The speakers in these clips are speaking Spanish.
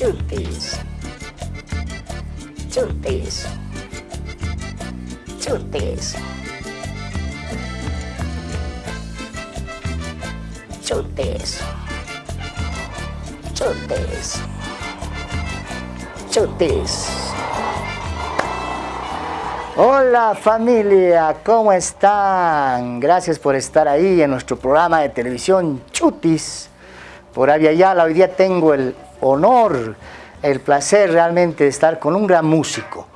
chutis, chutis, chutis, chutis, chutis, chutis. Hola familia, ¿cómo están? Gracias por estar ahí en nuestro programa de televisión Chutis por Yala. Hoy día tengo el honor, el placer realmente de estar con un gran músico,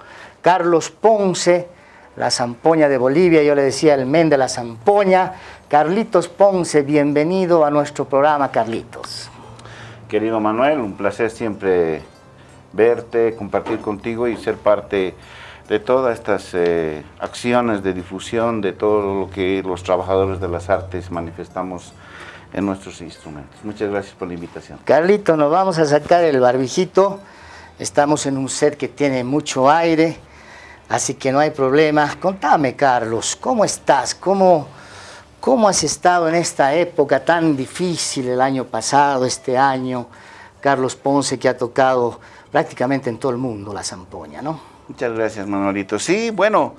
Carlos Ponce, la zampoña de Bolivia, yo le decía el men de la zampoña. Carlitos Ponce, bienvenido a nuestro programa, Carlitos. Querido Manuel, un placer siempre verte, compartir contigo y ser parte de todas estas eh, acciones de difusión, de todo lo que los trabajadores de las artes manifestamos en nuestros instrumentos. Muchas gracias por la invitación. Carlito, nos vamos a sacar el barbijito. Estamos en un set que tiene mucho aire, así que no hay problema. Contame, Carlos, ¿cómo estás? ¿Cómo, ¿Cómo has estado en esta época tan difícil el año pasado, este año? Carlos Ponce, que ha tocado prácticamente en todo el mundo la zampoña, ¿no? Muchas gracias, Manuelito. Sí, bueno,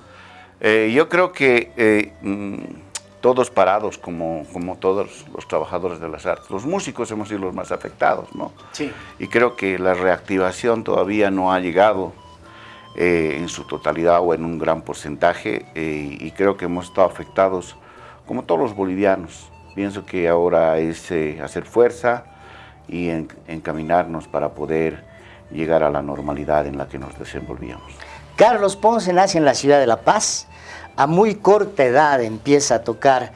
eh, yo creo que... Eh, mm, todos parados como, como todos los trabajadores de las artes. Los músicos hemos sido los más afectados, ¿no? Sí. Y creo que la reactivación todavía no ha llegado eh, en su totalidad o en un gran porcentaje eh, y creo que hemos estado afectados como todos los bolivianos. Pienso que ahora es eh, hacer fuerza y encaminarnos para poder llegar a la normalidad en la que nos desenvolvíamos. Carlos Ponce nace en la ciudad de La Paz, a muy corta edad empieza a tocar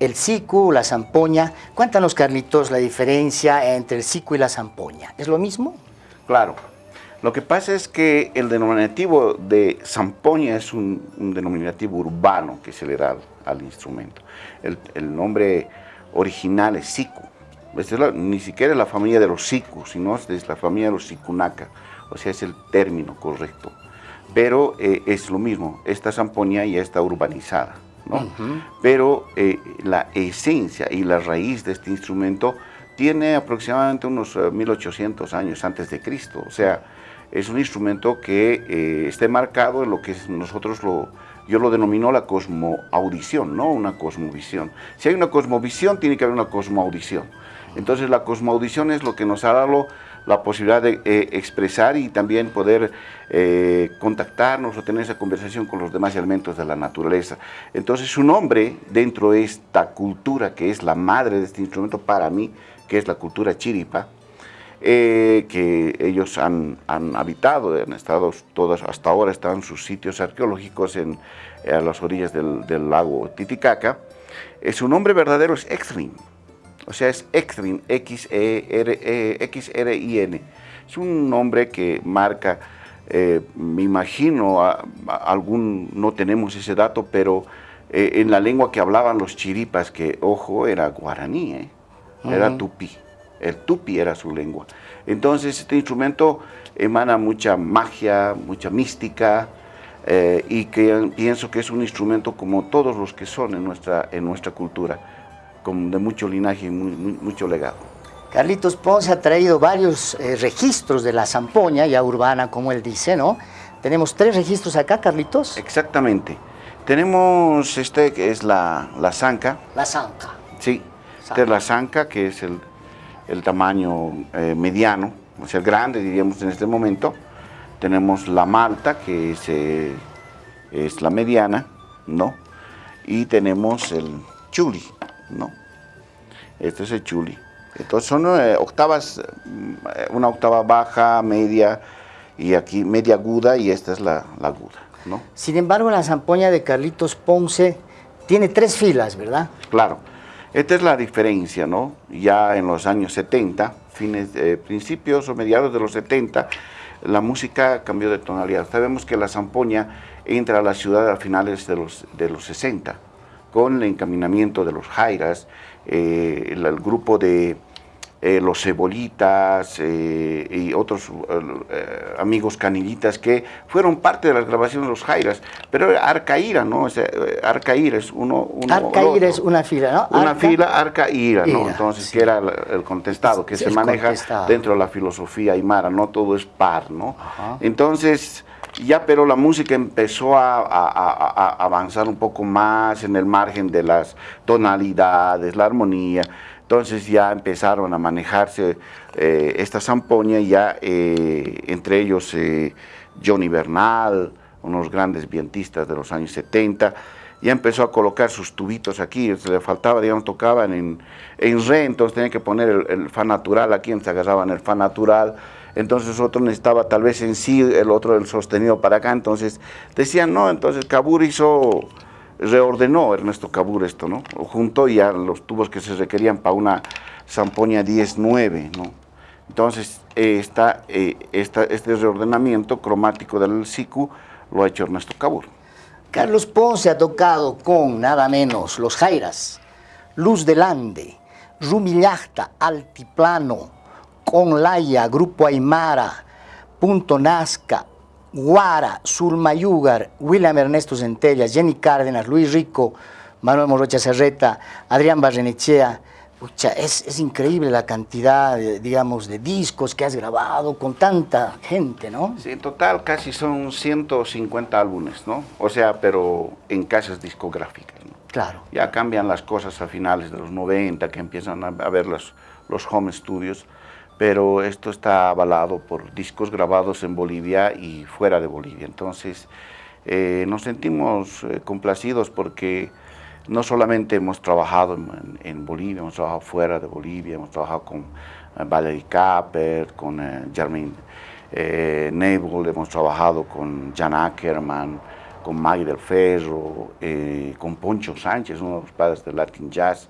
el sicu, la zampoña. Cuéntanos, Carlitos, la diferencia entre el sicu y la zampoña. ¿Es lo mismo? Claro. Lo que pasa es que el denominativo de zampoña es un, denominativo urbano que se le da al, instrumento. El, nombre original es sicu. ni siquiera es la familia de los sicu, sino es la familia de los sicunaca. O sea, es el término correcto pero eh, es lo mismo, esta zampoña ya está urbanizada, ¿no? Pero eh, la esencia y la raíz de este instrumento tiene aproximadamente unos 1800 eh, años antes de Cristo, o sea, es un instrumento que esté marcado en lo que nosotros lo, yo lo denomino la cosmoaudición, no una cosmovisión. Si hay una cosmovisión, tiene que haber una cosmoaudición. Entonces la cosmoaudición es lo que nos ha dado la posibilidad de eh, expresar y también poder eh, contactarnos o tener esa conversación con los demás elementos de la naturaleza. Entonces su nombre dentro de esta cultura que es la madre de este instrumento para mí, que es la cultura chiripa, eh, que ellos han, habitado, han estado todas, hasta ahora están sus sitios arqueológicos en, a las orillas del, lago Titicaca, su nombre verdadero es Exrim, o sea, es Xrin, X-R-I-N. Es un nombre que marca, eh, me imagino, algún, no tenemos ese dato, pero eh, en la lengua que hablaban los chiripas, que, ojo, era guaraní, ¿eh? era tupi. El tupi era su lengua. Entonces, este instrumento emana mucha magia, mucha mística, y que pienso que es un instrumento como todos los que son en nuestra, en nuestra cultura de mucho linaje y mucho legado. Carlitos Ponce ha traído varios eh, registros de la zampoña, ya urbana, como él dice, ¿no? Tenemos tres registros acá, Carlitos. Exactamente. Tenemos este que es la, la zanca. La zanca. Sí, esta es la zanca, que es el, el tamaño eh, mediano, o sea, grande, diríamos en este momento. Tenemos la malta, que es, eh, es la mediana, ¿no? Y tenemos el chuli, ¿no? Este es el chuli. Entonces son eh, octavas, eh, una octava baja, media, y aquí media aguda, y esta es la, aguda, ¿no? Sin embargo, la zampoña de Carlitos Ponce tiene tres filas, ¿verdad? Claro. Esta es la diferencia, ¿no? Ya en los años 70, fines, eh, principios o mediados de los 70, la música cambió de tonalidad. Sabemos que la zampoña entra a la ciudad a finales de los, de los 60, con el encaminamiento de los Jairas, eh, el, grupo de, eh, los Cebolitas eh, y otros amigos canillitas que fueron parte de las grabaciones de los Jairas, pero Arcaíra, ¿no? O Arcaíra es uno... uno Arcaíra es una fila, ¿no? Una fila Arcaíra, ¿no? Entonces, que era el contestado, que se maneja dentro de la filosofía aymara, ¿no? Todo es par, ¿no? Entonces ya pero la música empezó a, avanzar un poco más en el margen de las tonalidades, la armonía, entonces ya empezaron a manejarse eh, esta zampoña, ya eh, entre ellos eh, Johnny Bernal, unos grandes vientistas de los años 70, ya empezó a colocar sus tubitos aquí, se le faltaba, digamos, tocaban en, en re, entonces tenían que poner el, fa natural. Aquí, se agarraban el fa natural, entonces otro necesitaba tal vez en sí, el otro el sostenido para acá, entonces decían, no, entonces Cabur hizo reordenó Ernesto Cabur esto, ¿no? Junto ya los tubos que se requerían para una zampoña 10-9, ¿no? Entonces, eh, este reordenamiento cromático del SICU lo ha hecho Ernesto Cabur. Carlos Ponce ha tocado con nada menos Los Jairas, Luz del Ande, Rumillachta, Altiplano, Con Laia, Grupo Aymara, Punto Nazca, Guara, Sulmayugar, William Ernesto Centella, Jenny Cárdenas, Luis Rico, Manuel Morocha Serreta, Adrián Barrenechea. es, es, increíble la cantidad, de, digamos, de discos que has grabado con tanta gente, ¿no? Sí, en total casi son 150 álbumes, ¿no? O sea, pero en casas discográficas, ¿no? Claro. Ya cambian las cosas a finales de los 90, que empiezan a, ver los, los home studios pero esto está avalado por discos grabados en Bolivia y fuera de Bolivia. Entonces, eh, nos sentimos eh, complacidos porque no solamente hemos trabajado en, Bolivia, hemos trabajado fuera de Bolivia, hemos trabajado con uh, Valerie Capper, con Jermaine Nebel, hemos trabajado con Jan Ackerman, con Maggie del Ferro, con Poncho Sánchez, uno de los padres del Latin Jazz,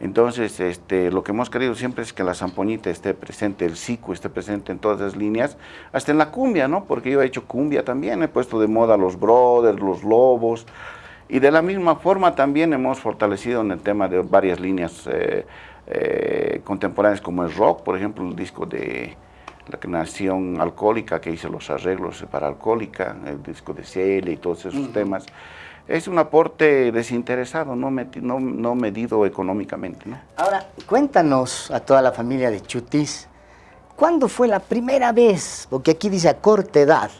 entonces, este, lo que hemos querido siempre es que la zampoñita esté presente, el sico esté presente en todas las líneas, hasta en la cumbia, ¿no? Porque yo he hecho cumbia también, he puesto de moda los brothers, los lobos, y de la misma forma también hemos fortalecido en el tema de varias líneas eh, eh, contemporáneas como el rock, por ejemplo, el disco de la Nación Alcohólica, que hice los arreglos para Alcohólica, el disco de Celia y todos esos temas es un aporte desinteresado, no, no, medido económicamente. Ahora, cuéntanos a toda la familia de Chutis, ¿cuándo fue la primera vez, porque aquí dice a corta edad,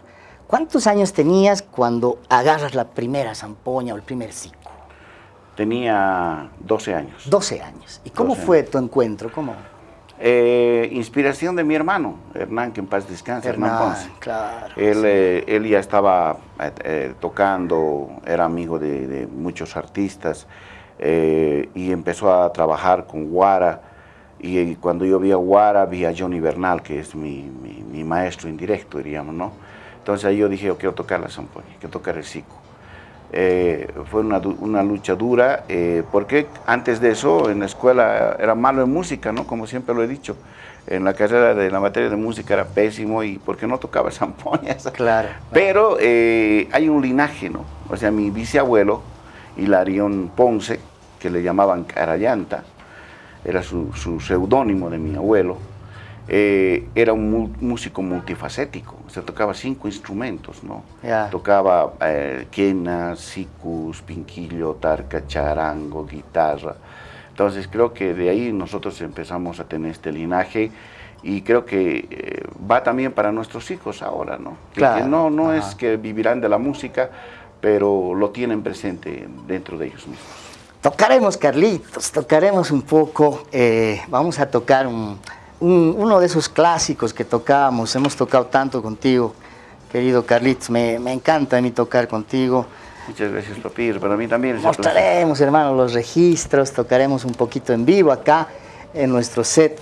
cuántos años tenías cuando agarras la primera zampoña o el primer cico? Tenía 12 años. 12 años. ¿Y cómo fue tu encuentro? ¿Cómo? Eh, inspiración de mi hermano, Hernán, que en paz descanse, Hernán, Ponce. Claro, él, eh, él ya estaba eh, tocando, era amigo de, muchos artistas y empezó a trabajar con Guara. Y, cuando yo vi a Guara, vi a Johnny Bernal, que es mi, mi, maestro indirecto, diríamos, ¿no? Entonces ahí yo dije, yo quiero tocar la zampoña, quiero tocar el sico. Eh, fue una, una, lucha dura, eh, porque antes de eso en la escuela era malo en música, ¿no? Como siempre lo he dicho. En la carrera de la materia de música era pésimo y porque no tocaba zampoñas. Claro. Pero eh, hay un linaje, ¿no? O sea, mi bisabuelo, Hilarión Ponce, que le llamaban Carayanta, era su, su seudónimo de mi abuelo, eh, era un músico multifacético, o sea, tocaba cinco instrumentos, ¿no? Tocaba eh, quena, sicus, pinquillo, tarca, charango, guitarra. Entonces creo que de ahí nosotros empezamos a tener este linaje y creo que eh, va también para nuestros hijos ahora, ¿no? Que, no, no es que vivirán de la música, pero lo tienen presente dentro de ellos mismos. Tocaremos, Carlitos, tocaremos un poco, vamos a tocar un uno de esos clásicos que tocábamos, hemos tocado tanto contigo, querido Carlitos, me, encanta a mí tocar contigo. Muchas gracias, papi, para mí también Mostraremos, hermano, los registros, tocaremos un poquito en vivo acá en nuestro set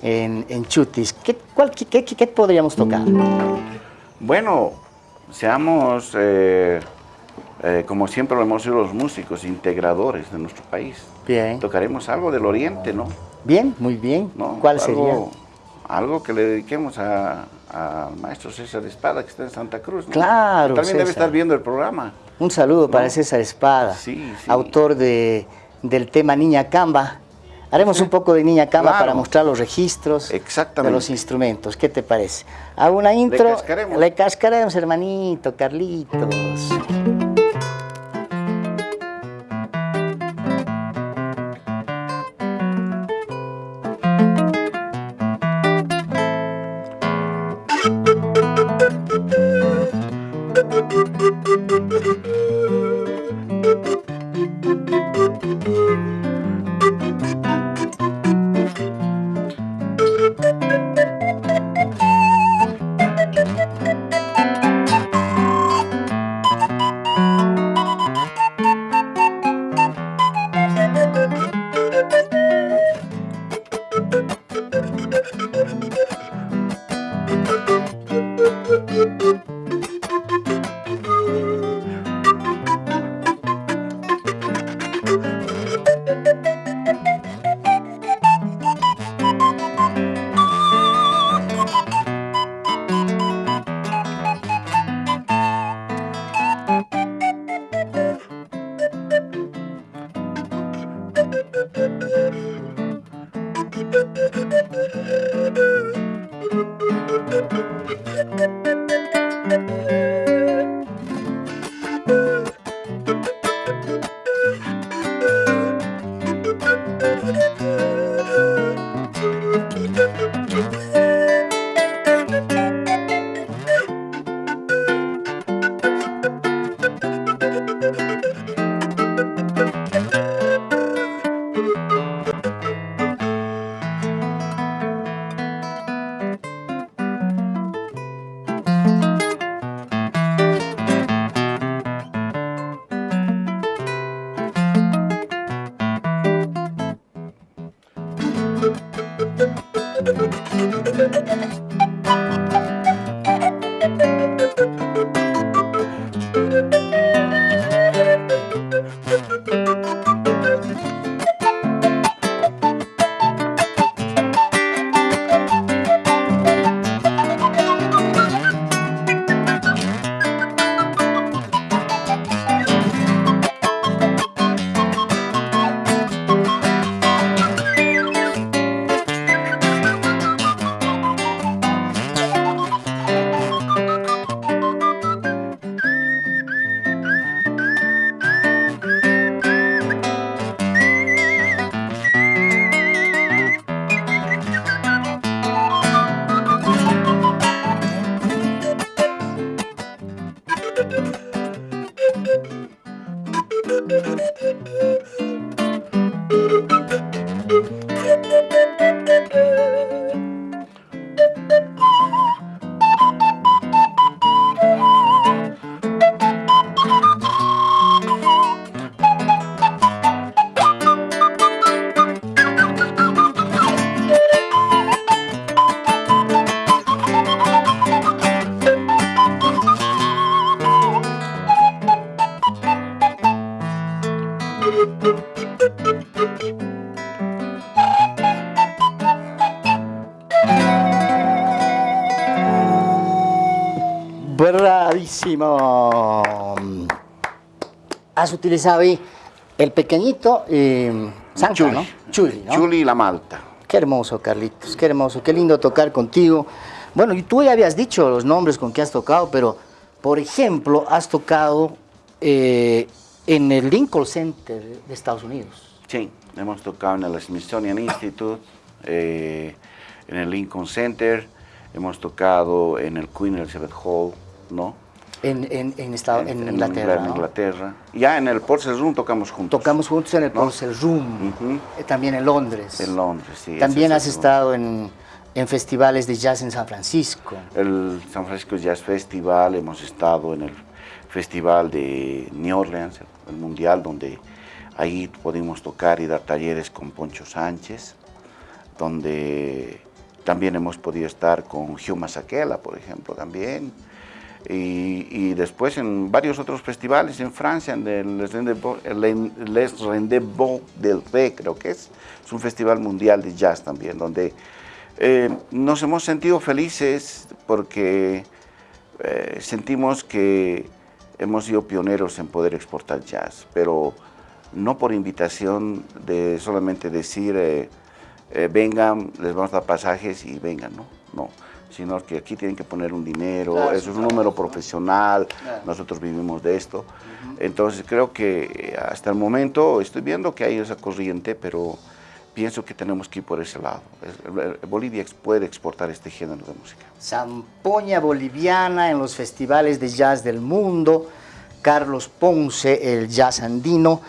en, Chutis. ¿Qué, qué, podríamos tocar? Bueno, seamos, eh, eh, como siempre lo hemos sido los músicos, integradores de nuestro país. Bien. Tocaremos algo del oriente, ¿no? Bien, muy bien. ¿Cuál sería? Algo que le dediquemos al maestro César Espada, que está en Santa Cruz. Claro, También debe estar viendo el programa. Un saludo para César Espada, autor de, del tema Niña Camba. Haremos un poco de niña Claro. para mostrar los registros de los instrumentos. ¿Qué te parece? Hago una intro. cascaremos. Le cascaremos, hermanito, Carlitos. Has utilizado ahí el pequeñito eh, Sanca, Chuli. ¿no? Chuli, ¿no? Chuli y la Malta. Qué hermoso, Carlitos, qué hermoso, qué lindo tocar contigo. Bueno, y tú ya habías dicho los nombres con que has tocado, pero, por ejemplo, has tocado eh, en el Lincoln Center de Estados Unidos. Sí, hemos tocado en el Smithsonian Institute, eh, en el Lincoln Center, hemos tocado en el Queen Elizabeth Hall, ¿no? En, en, en, Estado- en en Inglaterra. en ¿no? Inglaterra. Ya en el Purcell Room tocamos juntos. Tocamos juntos en el ¿No? Purcell Room, eh, también en Londres. En Londres, sí. También has es estado en, en festivales de jazz en San Francisco. El San Francisco Jazz Festival, hemos estado en el Festival de New Orleans, el mundial, donde ahí pudimos tocar y dar talleres con Poncho Sánchez, donde también hemos podido estar con Hugh Masaquela, por ejemplo, también. Y, después en varios otros festivales en Francia, en el Les Rendez-vous del Ré, creo que es, es un festival mundial de jazz también, donde eh, nos hemos sentido felices porque eh, sentimos que hemos sido pioneros en poder exportar jazz, pero no por invitación de solamente decir, eh, vengan, les vamos a dar pasajes y vengan, no, no, sino que aquí tienen que poner un dinero, eso es un número profesional, nosotros vivimos de esto, entonces creo que eh, hasta el momento estoy viendo que hay esa corriente, pero pienso que tenemos que ir por ese lado. Bolivia puede exportar este género de música. Zampoña boliviana en los festivales de jazz del mundo, Carlos Ponce, el jazz andino.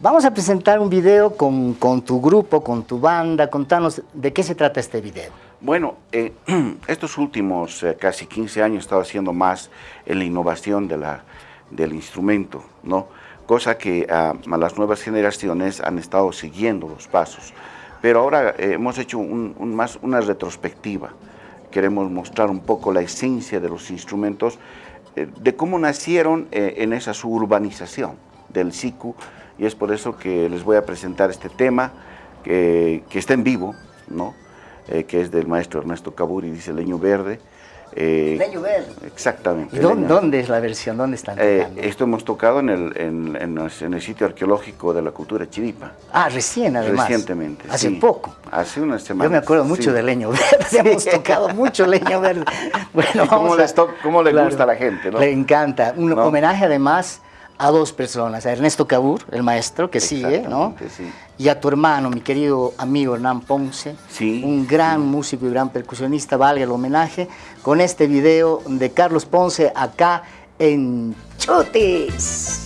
Vamos a presentar un video con, con tu grupo, con tu banda. Contanos de qué se trata este video. Bueno, eh, estos últimos eh, casi 15 años he estado haciendo más en la innovación del instrumento, ¿no? cosa que ah, a las nuevas generaciones han estado siguiendo los pasos. Pero ahora eh, hemos hecho más una retrospectiva. Queremos mostrar un poco la esencia de los instrumentos, de cómo nacieron en esa suburbanización del SICU, y es por eso que les voy a presentar este tema, que está en vivo, ¿no? Eh, que es del maestro Ernesto Caburi, dice Leño Verde. Eh, Leño Verde. Exactamente. ¿Y dónde, es la versión? ¿Dónde están eh, esto hemos tocado en el, en, en, el, sitio arqueológico de la cultura chiripa. Ah, recién además. Recientemente, Hace poco. Hace unas semanas. Yo me acuerdo mucho de Leño Verde, hemos tocado mucho Leño Verde. Bueno, ¿Cómo, ¿Cómo, le gusta a la gente? Le encanta. Un homenaje además a dos personas, a Ernesto Cabur, el maestro que sigue, ¿no? Sí. Y a tu hermano, mi querido amigo Hernán Ponce, sí, un gran músico y gran percusionista, valga el homenaje, con este video de Carlos Ponce acá en Chutis.